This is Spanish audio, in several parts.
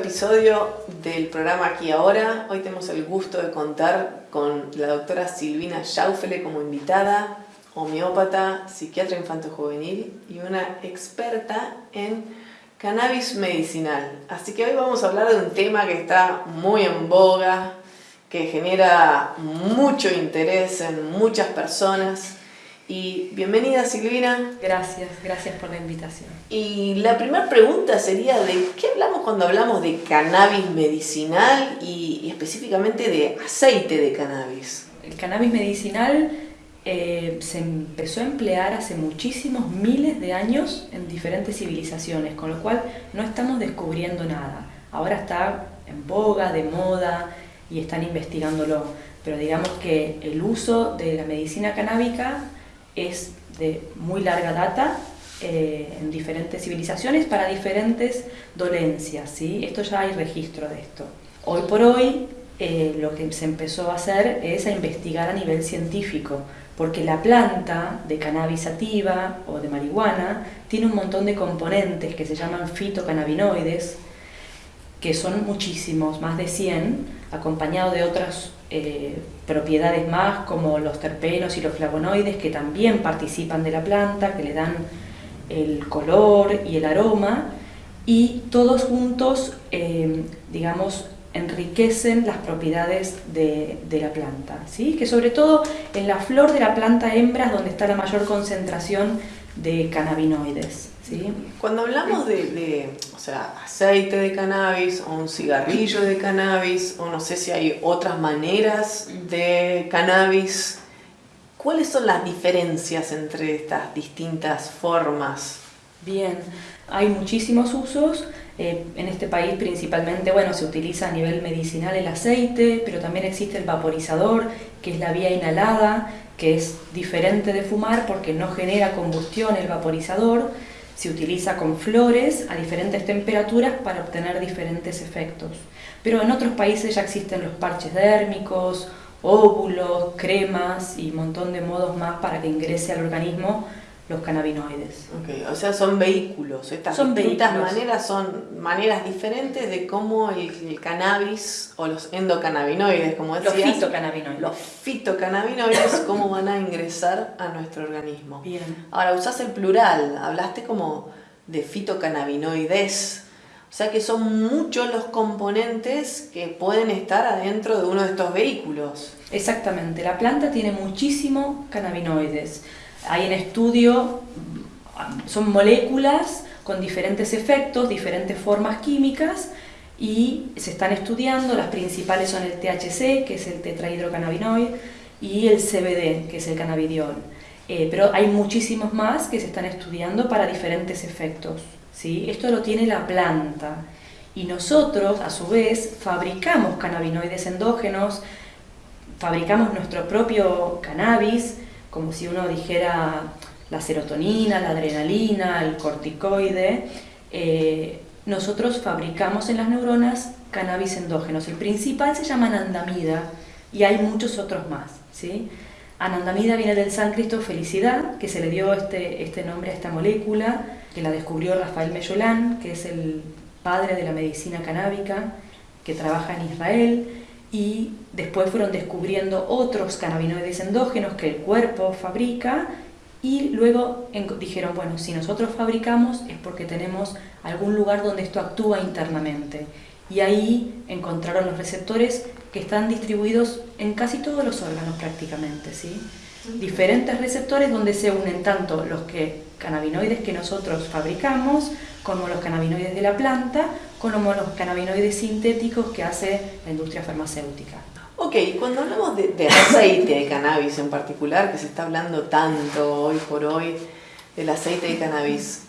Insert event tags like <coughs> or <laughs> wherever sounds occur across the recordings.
episodio del programa Aquí Ahora. Hoy tenemos el gusto de contar con la doctora Silvina Schaufele como invitada, homeópata, psiquiatra infanto-juvenil y una experta en cannabis medicinal. Así que hoy vamos a hablar de un tema que está muy en boga, que genera mucho interés en muchas personas y bienvenida Silvina. Gracias, gracias por la invitación. Y la primera pregunta sería de qué hablamos cuando hablamos de cannabis medicinal y, específicamente de aceite de cannabis. El cannabis medicinal eh, se empezó a emplear hace muchísimos miles de años en diferentes civilizaciones, con lo cual no estamos descubriendo nada. Ahora está en boga, de moda y están investigándolo. Pero digamos que el uso de la medicina canábica es de muy larga data eh, en diferentes civilizaciones para diferentes dolencias. ¿sí? Esto ya hay registro de esto. Hoy por hoy eh, lo que se empezó a hacer es a investigar a nivel científico, porque la planta de cannabis sativa o de marihuana tiene un montón de componentes que se llaman fitocannabinoides, que son muchísimos, más de 100, acompañados de otras eh, propiedades más como los terpenos y los flavonoides que también participan de la planta, que le dan el color y el aroma y todos juntos, eh, digamos, enriquecen las propiedades de, de, la planta, ¿sí? que sobre todo en la flor de la planta hembra es donde está la mayor concentración de cannabinoides. ¿Sí? Cuando hablamos de, o sea, aceite de cannabis o un cigarrillo de cannabis o no sé si hay otras maneras de cannabis, ¿cuáles son las diferencias entre estas distintas formas? Bien, hay muchísimos usos. Eh, en este país principalmente, bueno, se utiliza a nivel medicinal el aceite, pero también existe el vaporizador, que es la vía inhalada, que es diferente de fumar porque no genera combustión el vaporizador, se utiliza con flores a diferentes temperaturas para obtener diferentes efectos. Pero en otros países ya existen los parches dérmicos, óvulos, cremas y un montón de modos más para que ingrese al organismo los cannabinoides. Okay, o sea, son vehículos. Estas son distintas maneras son maneras diferentes de cómo el, cannabis o los endocannabinoides, como decías. Los fitocannabinoides. Los fitocannabinoides, <coughs> cómo van a ingresar a nuestro organismo. Bien. Ahora, usás el plural, hablaste como de fitocannabinoides. O sea que son muchos los componentes que pueden estar adentro de uno de estos vehículos. Exactamente, la planta tiene muchísimos cannabinoides. Hay en estudio, son moléculas con diferentes efectos, diferentes formas químicas y se están estudiando, las principales son el THC, que es el tetrahidrocannabinoide, y el CBD, que es el cannabidiol. Eh, pero hay muchísimos más que se están estudiando para diferentes efectos. ¿sí? Esto lo tiene la planta. Y nosotros, a su vez, fabricamos cannabinoides endógenos, fabricamos nuestro propio cannabis, como si uno dijera la serotonina, la adrenalina, el corticoide, eh, nosotros fabricamos en las neuronas cannabis endógenos. El principal se llama anandamida y hay muchos otros más. ¿sí? Anandamida viene del sánscrito felicidad, que se le dio este, este nombre a esta molécula, que la descubrió Rafael Mellolán, que es el padre de la medicina canábica, que trabaja en Israel y después fueron descubriendo otros cannabinoides endógenos que el cuerpo fabrica y luego dijeron, bueno, si nosotros fabricamos es porque tenemos algún lugar donde esto actúa internamente. Y ahí encontraron los receptores que están distribuidos en casi todos los órganos prácticamente, ¿sí? Diferentes receptores donde se unen tanto los que, cannabinoides que nosotros fabricamos, como los cannabinoides de la planta, como los cannabinoides sintéticos que hace la industria farmacéutica. Ok, cuando hablamos de, aceite de cannabis en particular, que se está hablando tanto hoy por hoy del aceite de cannabis,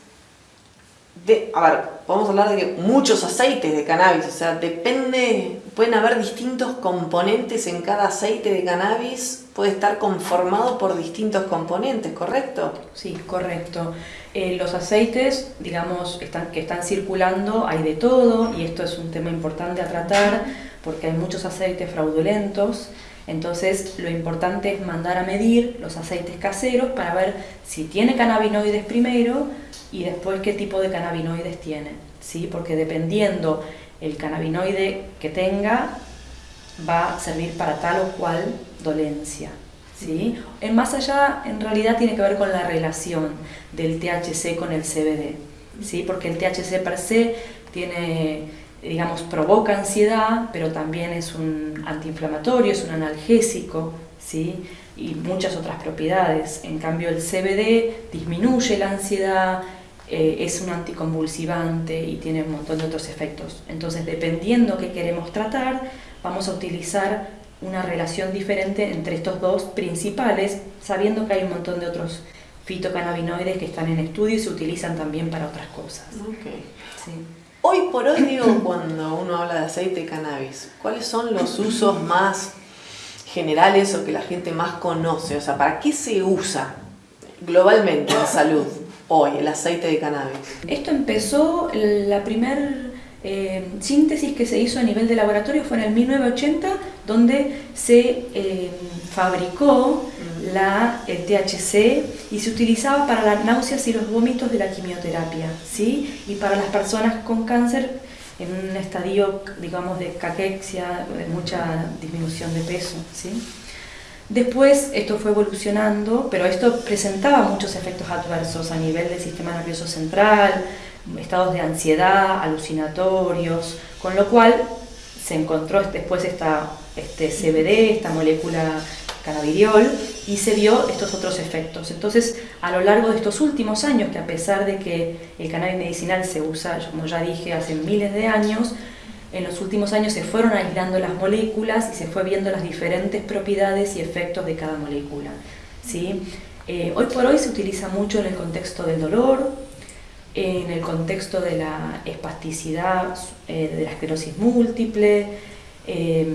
de, a ver, podemos hablar de que muchos aceites de cannabis, o sea, depende, pueden haber distintos componentes en cada aceite de cannabis, puede estar conformado por distintos componentes, ¿correcto? Sí, correcto. Eh, los aceites, digamos, están, que están circulando, hay de todo, y esto es un tema importante a tratar, porque hay muchos aceites fraudulentos, entonces lo importante es mandar a medir los aceites caseros para ver si tiene cannabinoides primero y después qué tipo de cannabinoides tiene. ¿sí? porque dependiendo el cannabinoide que tenga, va a servir para tal o cual dolencia. ¿sí? En más allá, en realidad tiene que ver con la relación del THC con el CBD, ¿sí? porque el THC per se tiene, digamos, provoca ansiedad, pero también es un antiinflamatorio, es un analgésico, ¿sí? y muchas otras propiedades. En cambio, el CBD disminuye la ansiedad, eh, es un anticonvulsivante y tiene un montón de otros efectos. Entonces, dependiendo qué queremos tratar, vamos a utilizar una relación diferente entre estos dos principales, sabiendo que hay un montón de otros fitocannabinoides que están en estudio y se utilizan también para otras cosas. Hoy por hoy, digo, <coughs> cuando uno habla de aceite de cannabis, ¿cuáles son los usos más generales o que la gente más conoce? O sea, ¿para qué se usa globalmente en salud hoy el aceite de cannabis? Esto empezó, la primera eh, síntesis que se hizo a nivel de laboratorio fue en el 1980, donde se eh, fabricó la, el THC y se utilizaba para las náuseas y los vómitos de la quimioterapia, ¿sí? y para las personas con cáncer en un estadio, digamos, de caquexia, de mucha disminución de peso. ¿sí? Después esto fue evolucionando, pero esto presentaba muchos efectos adversos a nivel del sistema nervioso central, estados de ansiedad, alucinatorios, con lo cual se encontró después esta, este CBD, esta molécula cannabidiol, y se vio estos otros efectos. Entonces, a lo largo de estos últimos años, que a pesar de que el cannabis medicinal se usa, como ya dije, hace miles de años, en los últimos años se fueron aislando las moléculas y se fue viendo las diferentes propiedades y efectos de cada molécula. ¿sí? Eh, hoy por hoy se utiliza mucho en el contexto del dolor, en el contexto de la espasticidad, eh, de la esclerosis múltiple, eh,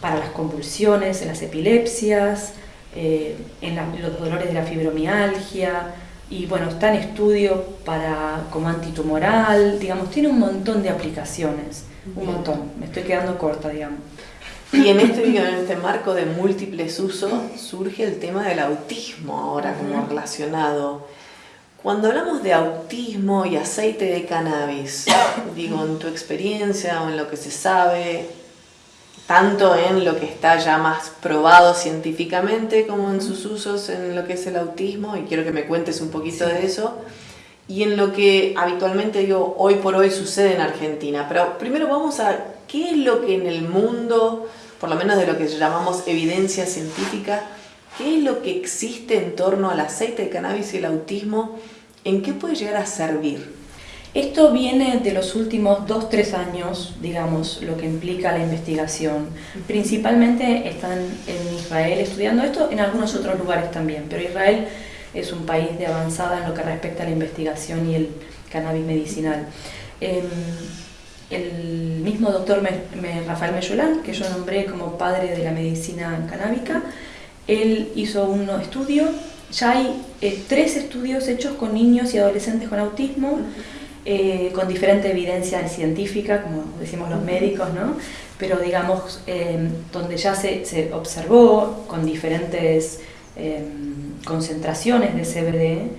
para las convulsiones, en las epilepsias, eh, en, los dolores de la fibromialgia, y bueno, está en estudio para, como antitumoral, digamos, tiene un montón de aplicaciones, un montón, me estoy quedando corta, digamos. Y en este, en este marco de múltiples usos surge el tema del autismo ahora como relacionado. Cuando hablamos de autismo y aceite de cannabis, <coughs> digo, en tu experiencia o en lo que se sabe, tanto en lo que está ya más probado científicamente como en sus usos en lo que es el autismo, y quiero que me cuentes un poquito de eso, y en lo que habitualmente digo hoy por hoy sucede en Argentina. Pero primero vamos a qué es lo que en el mundo, por lo menos de lo que llamamos evidencia científica, ¿Qué es lo que existe en torno al aceite de cannabis y el autismo? ¿En qué puede llegar a servir? Esto viene de los últimos dos, tres años, digamos, lo que implica la investigación. Principalmente están en Israel estudiando esto, en algunos otros lugares también, pero Israel es un país de avanzada en lo que respecta a la investigación y el cannabis medicinal. Em, el mismo doctor Rafael Meyolán, que yo nombré como padre de la medicina canábica, él hizo un estudio, ya hay eh, tres estudios hechos con niños y adolescentes con autismo, eh, con diferente evidencia científica, como decimos los médicos, ¿no? pero digamos, em, donde ya se, se, observó con diferentes concentraciones de CBD,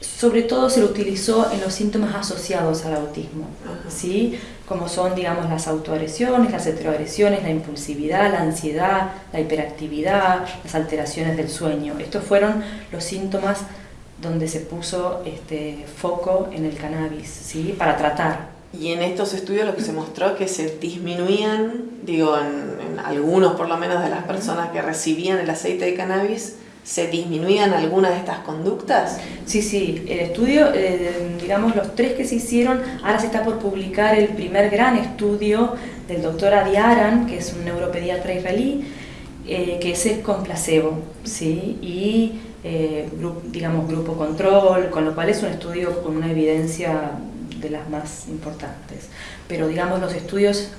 sobre todo se lo utilizó en los síntomas asociados al autismo, ¿sí? Como son digamos, las autoagresiones, las heteroagresiones, la impulsividad, la ansiedad, la hiperactividad, las alteraciones del sueño. Estos fueron los síntomas donde se puso este foco en el cannabis ¿sí? para tratar. Y en estos estudios lo que se mostró que se disminuían, digo, en algunos por lo menos de las personas que recibían el aceite de cannabis, ¿Se disminuían algunas de estas conductas? Sí, sí, el estudio, eh, digamos los tres que se hicieron, ahora se está por publicar el primer gran estudio del doctor Adi Aran, que es un neuropediatra israelí, eh, que es con placebo, ¿sí? y eh, digamos grupo control, con lo cual es un estudio con una evidencia de las más importantes. Pero digamos los estudios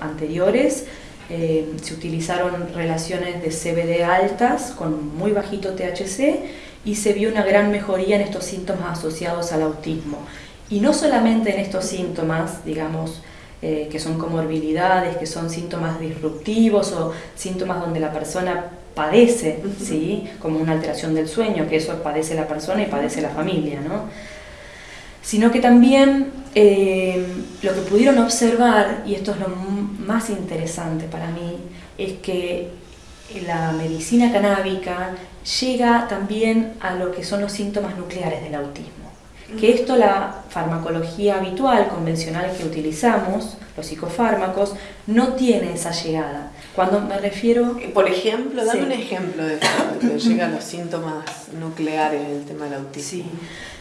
anteriores eh, se utilizaron relaciones de CBD altas con muy bajito THC y se vio una gran mejoría en estos síntomas asociados al autismo. Y no solamente en estos síntomas, digamos, eh, que son comorbilidades, que son síntomas disruptivos o síntomas donde la persona padece, ¿sí? como una alteración del sueño, que eso padece la persona y padece la familia. ¿no? sino que también eh, lo que pudieron observar, y esto es lo más interesante para mí, es que la medicina canábica llega también a lo que son los síntomas nucleares del autismo. Que esto la farmacología habitual, convencional que utilizamos, los psicofármacos, no tiene esa llegada. Cuando me refiero... Por ejemplo, dame un ejemplo de que llega a los síntomas nucleares del tema del autismo. Sí.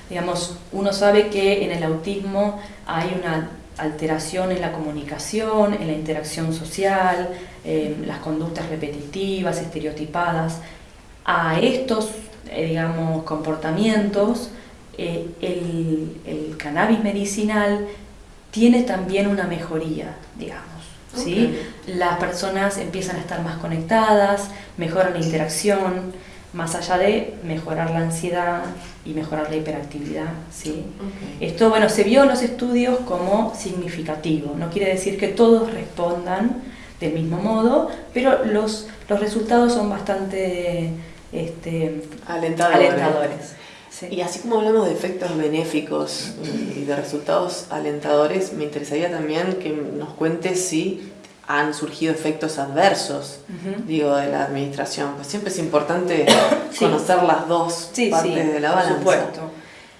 Digamos, uno sabe que en el autismo hay una alteración en la comunicación, en la interacción social, las conductas repetitivas, estereotipadas. A estos, eh, digamos, comportamientos, eh, el, cannabis medicinal tiene también una mejoría, digamos. ¿sí? Las personas empiezan a estar más conectadas, mejoran la interacción, más allá de mejorar la ansiedad y mejorar la hiperactividad. ¿sí? Esto bueno, se vio en los estudios como significativo, no quiere decir que todos respondan del mismo modo, pero los, los resultados son bastante este, alentadores. Y así como hablamos de efectos benéficos y de resultados alentadores, me interesaría también que nos cuentes si han surgido efectos adversos, digo, de la administración. Pues siempre es importante <coughs> conocer las dos partes de la balanza. Por supuesto.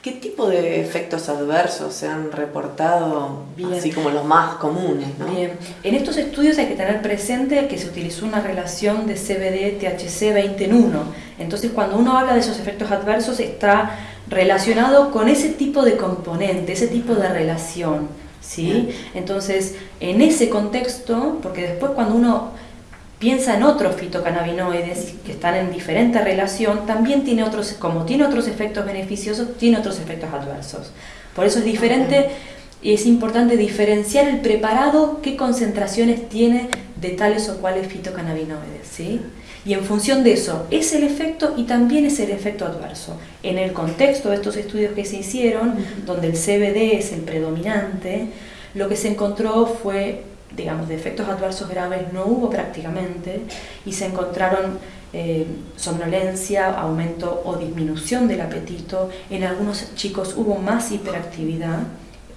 ¿Qué tipo de efectos adversos se han reportado, así como los más comunes? Bien, en estos estudios hay que tener presente que se utilizó una relación de CBD-THC 20 en 1. Entonces, cuando uno habla de esos efectos adversos, está relacionado con ese tipo de componente, ese tipo de relación. ¿Sí? Entonces, en ese contexto, porque después cuando uno piensa en otros fitocannabinoides que están en diferente relación, también tiene otros, como tiene otros efectos beneficiosos, tiene otros efectos adversos. Por eso es diferente y es importante diferenciar el preparado, qué concentraciones tiene de tales o cuales fitocannabinoides, ¿sí? Y en función de eso, es el efecto y también es el efecto adverso. En el contexto de estos estudios que se hicieron, donde el CBD es el predominante, lo que se encontró fue digamos, de efectos adversos graves no hubo prácticamente y se encontraron eh, somnolencia, aumento o disminución del apetito. En algunos chicos hubo más hiperactividad,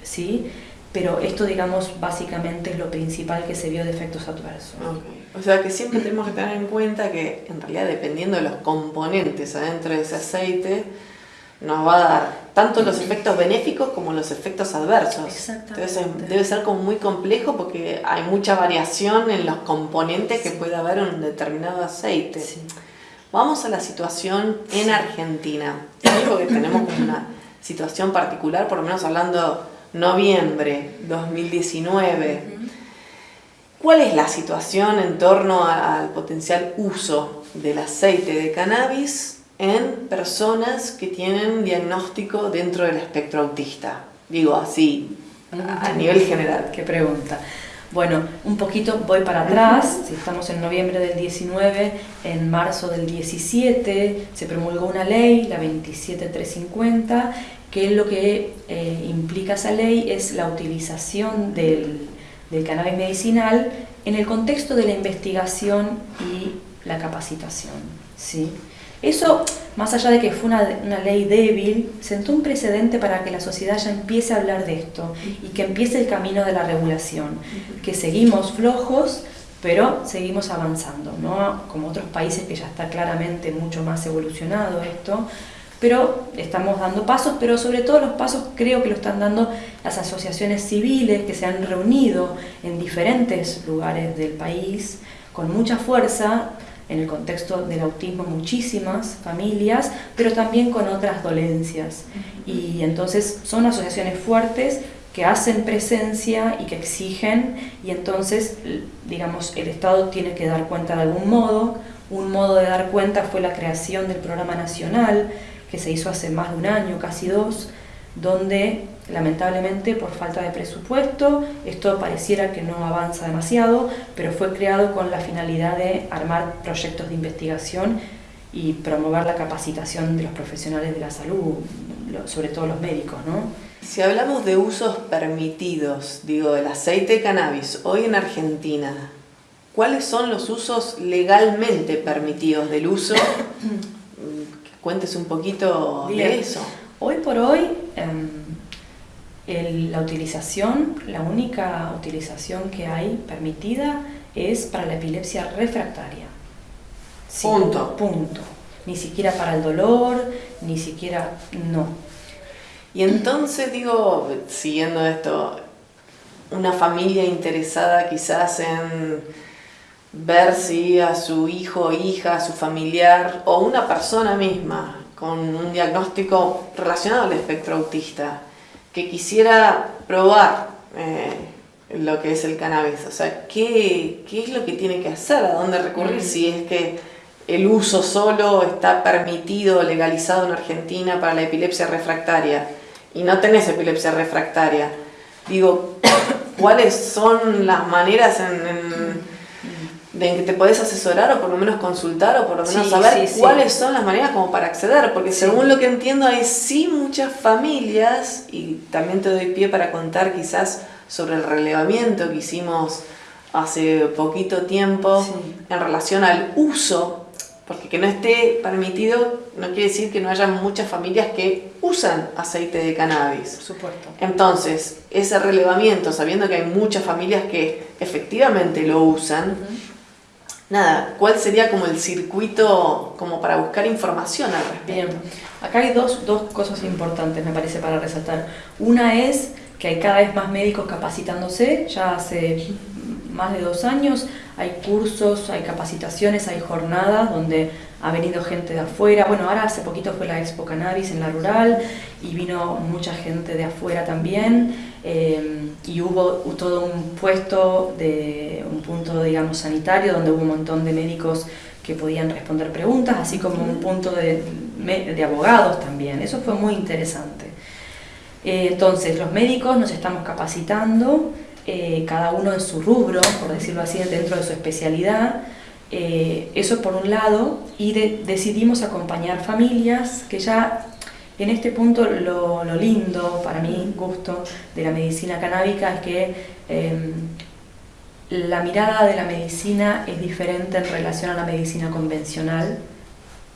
¿sí? Pero esto, digamos, básicamente es lo principal que se vio de efectos adversos. O sea que siempre tenemos que tener en cuenta que, en realidad, dependiendo de los componentes adentro de ese aceite, nos va a dar tanto los efectos benéficos como los efectos adversos. Entonces debe ser como muy complejo porque hay mucha variación en los componentes que puede haber en un determinado aceite. Vamos a la situación en Argentina. Porque tenemos una situación particular, por lo menos hablando noviembre 2019. ¿Cuál es la situación en torno al potencial uso del aceite de cannabis en personas que tienen diagnóstico dentro del espectro autista. Digo así, a nivel general. Qué pregunta. Bueno, un poquito voy para atrás, si estamos en noviembre del 19, en marzo del 17 se promulgó una ley, la 27350, que lo que eh, implica esa ley es la utilización del, del cannabis medicinal en el contexto de la investigación y la capacitación. ¿sí? Eso, más allá de que fue una, ley débil, sentó un precedente para que la sociedad ya empiece a hablar de esto y que empiece el camino de la regulación, que seguimos flojos, pero seguimos avanzando, ¿no? como otros países que ya está claramente mucho más evolucionado esto, pero estamos dando pasos, pero sobre todo los pasos creo que lo están dando las asociaciones civiles que se han reunido en diferentes lugares del país con mucha fuerza en el contexto del autismo muchísimas familias, pero también con otras dolencias. Y entonces son asociaciones fuertes que hacen presencia y que exigen y entonces, digamos, el Estado tiene que dar cuenta de algún modo. Un modo de dar cuenta fue la creación del programa nacional que se hizo hace más de un año, casi dos, donde lamentablemente por falta de presupuesto esto pareciera que no avanza demasiado, pero fue creado con la finalidad de armar proyectos de investigación y promover la capacitación de los profesionales de la salud, sobre todo los médicos. ¿no? Si hablamos de usos permitidos, digo, del aceite de cannabis, hoy en Argentina, ¿cuáles son los usos legalmente permitidos del uso? <coughs> Cuéntese un poquito de eso. Hoy por hoy, em, la utilización, la única utilización que hay permitida es para la epilepsia refractaria. punto. Punto. Ni siquiera para el dolor, ni siquiera, no. Y entonces digo, siguiendo esto, una familia interesada quizás en ver si a su hijo, hija, a su familiar o una persona misma con un diagnóstico relacionado al espectro autista, que quisiera probar eh, lo que es el cannabis. O sea, ¿qué, ¿qué, es lo que tiene que hacer? ¿A dónde recurrir? Si es que el uso solo está permitido, legalizado en Argentina para la epilepsia refractaria y no tenés epilepsia refractaria. Digo, <coughs> ¿cuáles son las maneras en de que te podés asesorar o por lo menos consultar o por lo menos saber cuáles son las maneras como para acceder, porque según lo que entiendo hay sí muchas familias y también te doy pie para contar quizás sobre el relevamiento que hicimos hace poquito tiempo en relación al uso, porque que no esté permitido no quiere decir que no haya muchas familias que usan aceite de cannabis. Por supuesto. Entonces, ese relevamiento, sabiendo que hay muchas familias que efectivamente lo usan, nada, ¿cuál sería como el circuito como para buscar información al respecto? Bien, acá hay dos, dos cosas importantes, me parece, para resaltar. Una es que hay cada vez más médicos capacitándose, ya hace más de dos años hay cursos, hay capacitaciones, hay jornadas donde ha venido gente de afuera. Bueno, ahora hace poquito fue la Expo Cannabis en la rural y vino mucha gente de afuera también. Eh, y hubo todo un puesto, de un punto, digamos, sanitario donde hubo un montón de médicos que podían responder preguntas, así como un punto de, de abogados también. Eso fue muy interesante. Eh, entonces, los médicos nos estamos capacitando, eh, cada uno en su rubro, por decirlo así, dentro de su especialidad. eso por un lado, y decidimos acompañar familias que ya en este punto lo, lindo, para mi gusto, de la medicina canábica es que em, la mirada de la medicina es diferente en relación a la medicina convencional,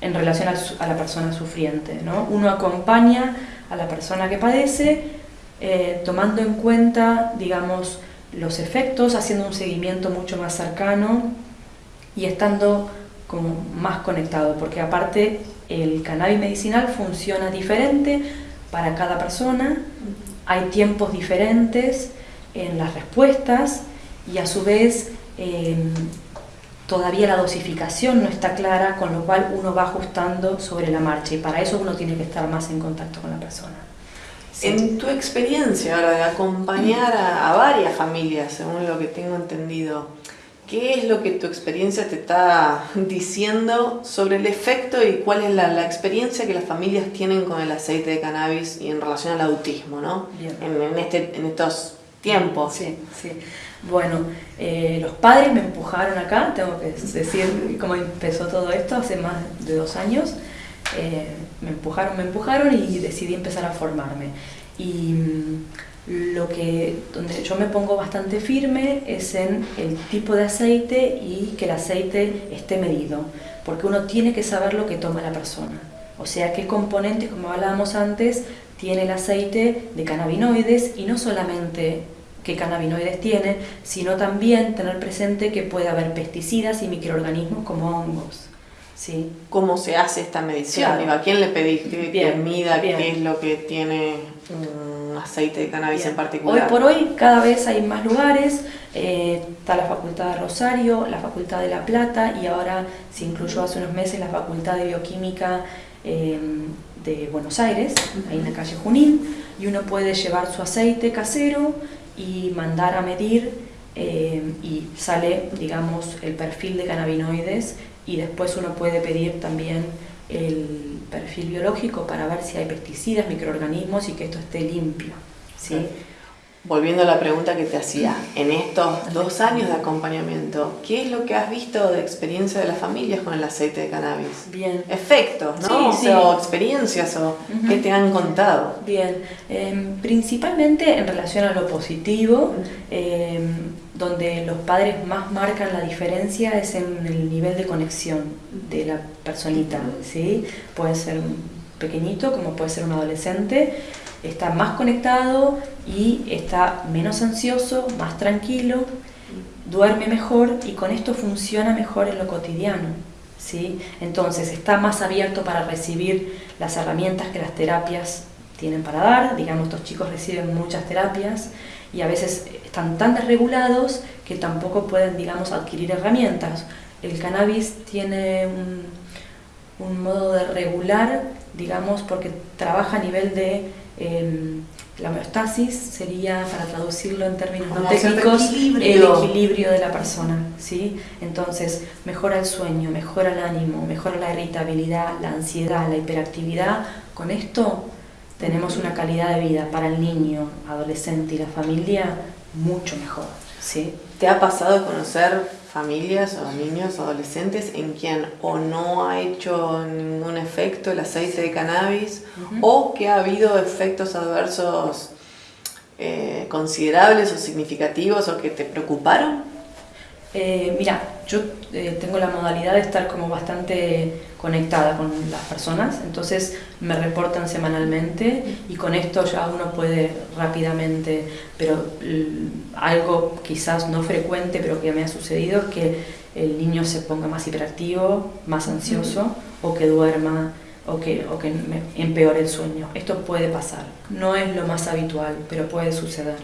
en relación a, la persona sufriente. ¿no? Uno acompaña a la persona que padece eh, tomando en cuenta, digamos, los efectos, haciendo un seguimiento mucho más cercano y estando como más conectado, porque aparte el cannabis medicinal funciona diferente para cada persona, hay tiempos diferentes en las respuestas y a su vez em, todavía la dosificación no está clara, con lo cual uno va ajustando sobre la marcha y para eso uno tiene que estar más en contacto con la persona. En tu experiencia ahora de acompañar a varias familias, según lo que tengo entendido, ¿Qué es lo que tu experiencia te está diciendo sobre el efecto y cuál es la, experiencia que las familias tienen con el aceite de cannabis y en relación al autismo, ¿no? En, este, en estos tiempos. Sí, sí. Bueno, eh, los padres me empujaron acá, tengo que decir cómo empezó todo esto hace más de dos años. Eh, me empujaron, me empujaron y decidí empezar a formarme. Y lo que, donde yo me pongo bastante firme es en el tipo de aceite y que el aceite esté medido, porque uno tiene que saber lo que toma la persona. O sea, qué componentes, como hablábamos antes, tiene el aceite de cannabinoides y no solamente qué cannabinoides tiene, sino también tener presente que puede haber pesticidas y microorganismos como hongos. ¿sí? ¿Cómo se hace esta medición? ¿A quién le pediste que mida qué es lo que tiene aceite de cannabis en particular? Hoy por hoy cada vez hay más lugares, eh, está la Facultad de Rosario, la Facultad de La Plata y ahora se incluyó hace unos meses la Facultad de Bioquímica eh, de Buenos Aires, ahí en la calle Junín, y uno puede llevar su aceite casero y mandar a medir eh, y sale, digamos, el perfil de cannabinoides y después uno puede pedir también el perfil biológico para ver si hay pesticidas, microorganismos y que esto esté limpio. ¿sí? Volviendo a la pregunta que te hacía, en estos dos años de acompañamiento, ¿qué es lo que has visto de experiencia de las familias con el aceite de cannabis? Bien. Efectos, ¿no? o, experiencias, o qué te han contado. Bien, em, principalmente en relación a lo positivo, em, donde los padres más marcan la diferencia es en el nivel de conexión de la personita, ¿sí? Puede ser pequeñito, como puede ser un adolescente, está más conectado y está menos ansioso, más tranquilo, duerme mejor y con esto funciona mejor en lo cotidiano. ¿sí? Entonces está más abierto para recibir las herramientas que las terapias tienen para dar. Digamos, estos chicos reciben muchas terapias y a veces están tan desregulados que tampoco pueden, digamos, adquirir herramientas. El cannabis tiene un, un modo de regular, digamos, porque trabaja a nivel de Em, la homeostasis sería, para traducirlo en términos no técnicos, el equilibrio de la persona. ¿sí? Entonces, mejora el sueño, mejora el ánimo, mejora la irritabilidad, la ansiedad, la hiperactividad. Con esto tenemos una calidad de vida para el niño, adolescente y la familia mucho mejor. ¿sí? ¿Te ha pasado conocer familias o niños, adolescentes en quien o no ha hecho ningún efecto el aceite de cannabis o que ha habido efectos adversos eh, considerables o significativos o que te preocuparon? Eh, mira, yo eh, tengo la modalidad de estar como bastante conectada con las personas, entonces me reportan semanalmente y con esto ya uno puede rápidamente, pero algo quizás no frecuente, pero que me ha sucedido, es que el niño se ponga más hiperactivo, más ansioso o que duerma o que, o que empeore el sueño. Esto puede pasar, no es lo más habitual, pero puede suceder.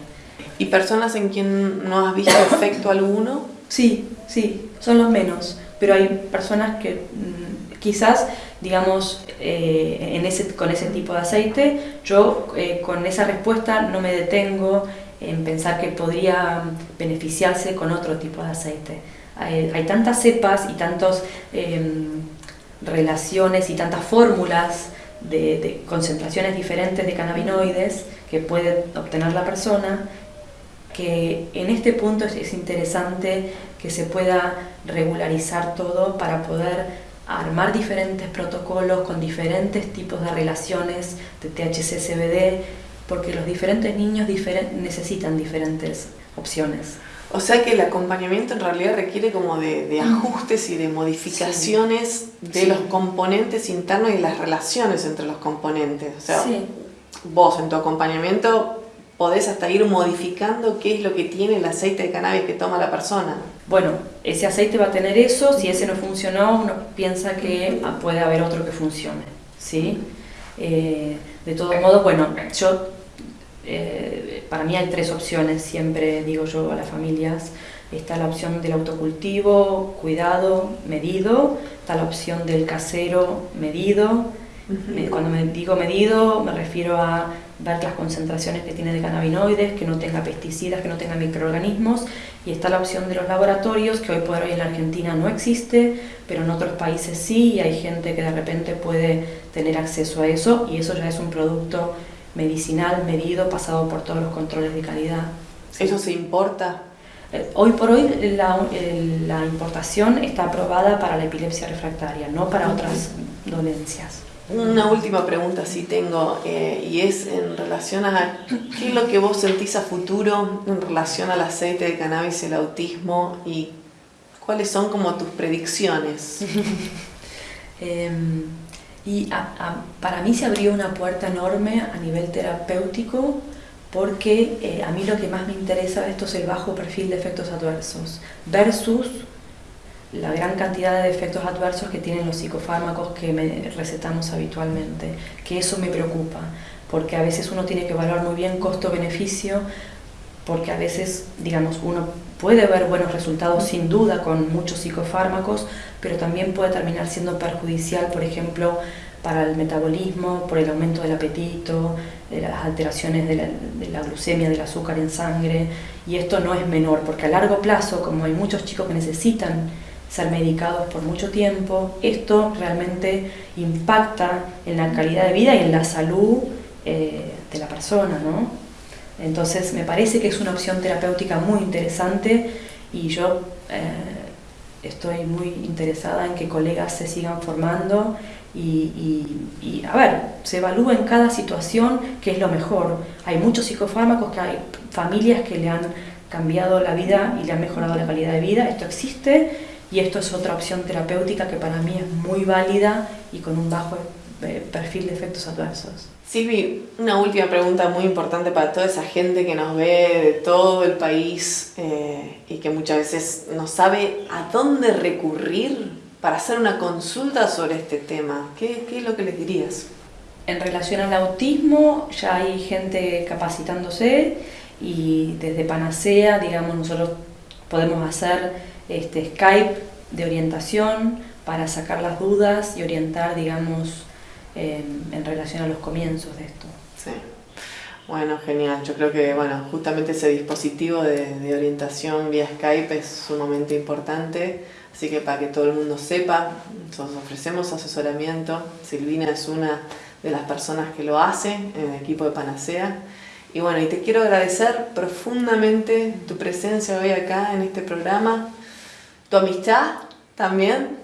¿Y personas en quien no has visto efecto alguno? Sí, sí, son los menos, pero hay personas que mm, quizás, digamos, eh, en ese, con ese tipo de aceite, yo eh, con esa respuesta no me detengo en pensar que podría beneficiarse con otro tipo de aceite. Hay, tantas cepas y tantas em, relaciones y tantas fórmulas de, de, concentraciones diferentes de cannabinoides que puede obtener la persona que en este punto es, interesante que se pueda regularizar todo para poder armar diferentes protocolos con diferentes tipos de relaciones de THC-CBD, porque los diferentes niños necesitan diferentes opciones. O sea que el acompañamiento en realidad requiere como de, ajustes y de modificaciones de los componentes internos y las relaciones entre los componentes. O sea, vos en tu acompañamiento podés hasta ir modificando qué es lo que tiene el aceite de cannabis que toma la persona. Bueno, ese aceite va a tener eso, si ese no funcionó, uno piensa que puede haber otro que funcione, ¿sí? Eh, de todos modos, bueno, yo, eh, para mí hay tres opciones, siempre digo yo a las familias, está la opción del autocultivo, cuidado, medido, está la opción del casero, medido, cuando me digo medido me refiero a ver las concentraciones que tiene de cannabinoides, que no tenga pesticidas, que no tenga microorganismos y está la opción de los laboratorios que hoy por hoy en la Argentina no existe, pero en otros países sí y hay gente que de repente puede tener acceso a eso y eso ya es un producto medicinal medido, pasado por todos los controles de calidad. ¿Eso se importa? Eh, hoy por hoy la, la importación está aprobada para la epilepsia refractaria, no para otras dolencias. Una última pregunta sí tengo eh, y es en relación a qué es lo que vos sentís a futuro en relación al aceite de cannabis y el autismo y cuáles son como tus predicciones. <laughs> Em, y para mí se abrió una puerta enorme a nivel terapéutico porque eh, a mí lo que más me interesa de esto es el bajo perfil de efectos adversos versus la gran cantidad de efectos adversos que tienen los psicofármacos que me recetamos habitualmente, que eso me preocupa, porque a veces uno tiene que valorar muy bien costo-beneficio, porque a veces, digamos, uno puede ver buenos resultados sin duda con muchos psicofármacos, pero también puede terminar siendo perjudicial, por ejemplo, para el metabolismo, por el aumento del apetito, de las alteraciones de la, de la, glucemia, del azúcar en sangre, y esto no es menor, porque a largo plazo, como hay muchos chicos que necesitan ser medicados por mucho tiempo. Esto realmente impacta en la calidad de vida y en la salud eh, de la persona, ¿no? Entonces me parece que es una opción terapéutica muy interesante y yo eh, estoy muy interesada en que colegas se sigan formando y, y, a ver, se evalúa en cada situación qué es lo mejor. Hay muchos psicofármacos que hay familias que le han cambiado la vida y le han mejorado la calidad de vida. Esto existe y esto es otra opción terapéutica que para mí es muy válida y con un bajo eh, perfil de efectos adversos. Silvi, una última pregunta muy importante para toda esa gente que nos ve de todo el país eh, y que muchas veces no sabe a dónde recurrir para hacer una consulta sobre este tema. ¿Qué, qué es lo que les dirías? En relación al autismo, ya hay gente capacitándose y desde Panacea, digamos, nosotros podemos hacer este, Skype de orientación para sacar las dudas y orientar, digamos, en, relación a los comienzos de esto. Sí. Bueno, genial. Yo creo que bueno, justamente ese dispositivo de, de, orientación vía Skype es sumamente importante. Así que para que todo el mundo sepa, nosotros ofrecemos asesoramiento. Silvina es una de las personas que lo hace en el equipo de Panacea. Y bueno, y te quiero agradecer profundamente tu presencia hoy acá en este programa, tu amistad también,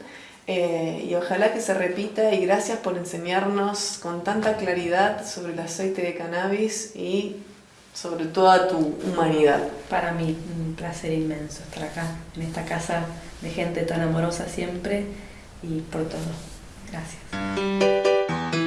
eh, y ojalá que se repita y gracias por enseñarnos con tanta claridad sobre el aceite de cannabis y sobre toda tu humanidad. Para mí, un placer inmenso estar acá, en esta casa de gente tan amorosa siempre y por todo. Gracias.